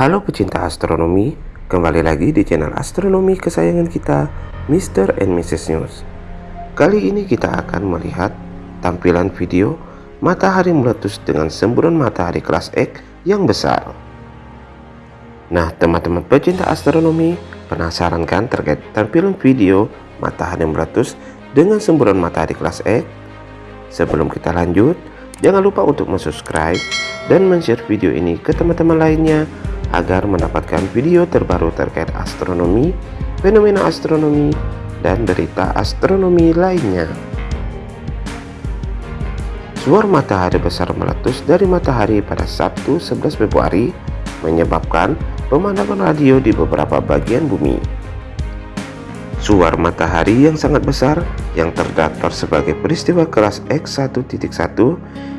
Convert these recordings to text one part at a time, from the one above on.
Halo pecinta astronomi, kembali lagi di channel astronomi kesayangan kita, Mr. and Mrs. News. Kali ini kita akan melihat tampilan video matahari meletus dengan semburan matahari kelas X yang besar. Nah, teman-teman pecinta astronomi, penasaran kan terkait tampilan video matahari meletus dengan semburan matahari kelas X? Sebelum kita lanjut, jangan lupa untuk subscribe dan share video ini ke teman-teman lainnya agar mendapatkan video terbaru terkait astronomi, fenomena astronomi, dan berita astronomi lainnya. Suar matahari besar meletus dari matahari pada Sabtu 11 Februari menyebabkan pemandangan radio di beberapa bagian bumi. Suar matahari yang sangat besar yang terdaftar sebagai peristiwa kelas X1.1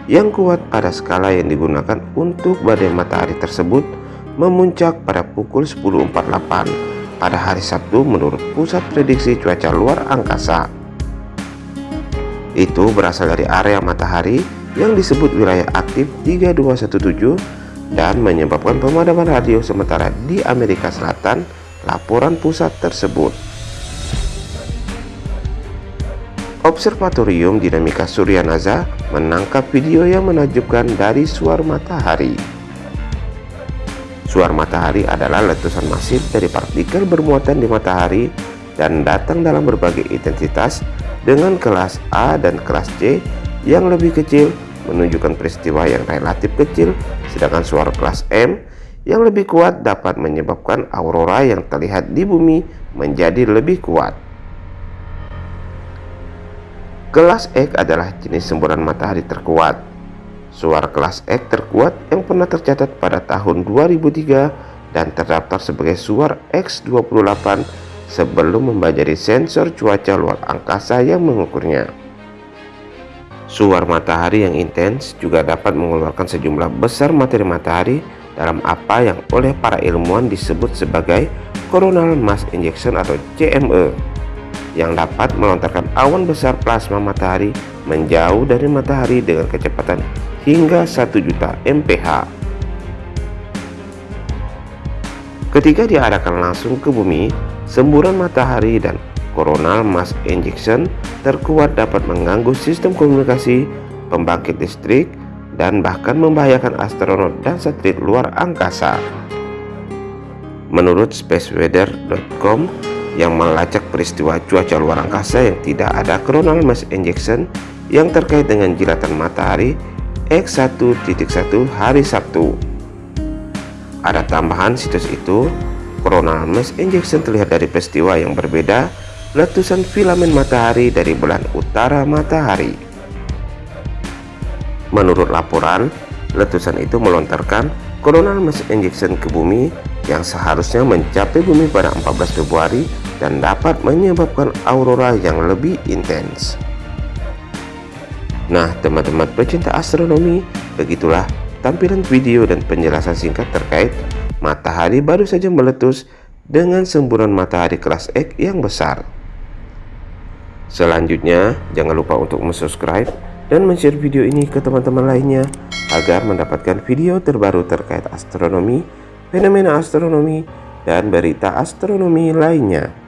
yang kuat pada skala yang digunakan untuk badai matahari tersebut memuncak pada pukul 10.48 pada hari Sabtu menurut Pusat Prediksi Cuaca Luar Angkasa. Itu berasal dari area matahari yang disebut wilayah aktif 3217 dan menyebabkan pemadaman radio sementara di Amerika Selatan laporan pusat tersebut. Observatorium Dinamika Surya NASA menangkap video yang menakjubkan dari suar matahari. Suar matahari adalah letusan masif dari partikel bermuatan di matahari dan datang dalam berbagai intensitas dengan kelas A dan kelas C yang lebih kecil menunjukkan peristiwa yang relatif kecil sedangkan suara kelas M yang lebih kuat dapat menyebabkan aurora yang terlihat di bumi menjadi lebih kuat. Kelas X adalah jenis semburan matahari terkuat Suara kelas X terkuat yang pernah tercatat pada tahun 2003 dan terdaftar sebagai suara X28 sebelum membajari sensor cuaca luar angkasa yang mengukurnya. Suar matahari yang intens juga dapat mengeluarkan sejumlah besar materi matahari dalam apa yang oleh para ilmuwan disebut sebagai coronal mass injection atau CME yang dapat melontarkan awan besar plasma matahari menjauh dari matahari dengan kecepatan hingga 1 juta mph. Ketika diarahkan langsung ke bumi, semburan matahari dan coronal mass injection terkuat dapat mengganggu sistem komunikasi, pembangkit listrik, dan bahkan membahayakan astronot dan satelit luar angkasa. Menurut spaceweather.com yang melacak peristiwa cuaca luar angkasa yang tidak ada coronal mass injection yang terkait dengan jilatan matahari X1.1 hari Sabtu. Ada tambahan situs itu, coronal mass injection terlihat dari peristiwa yang berbeda letusan filamen matahari dari bulan utara matahari. Menurut laporan, letusan itu melontarkan coronal mass injection ke bumi yang seharusnya mencapai bumi pada 14 Februari dan dapat menyebabkan aurora yang lebih intens. Nah teman-teman pecinta astronomi begitulah tampilan video dan penjelasan singkat terkait matahari baru saja meletus dengan semburan matahari kelas X yang besar. Selanjutnya jangan lupa untuk subscribe dan share video ini ke teman-teman lainnya agar mendapatkan video terbaru terkait astronomi fenomena astronomi dan berita astronomi lainnya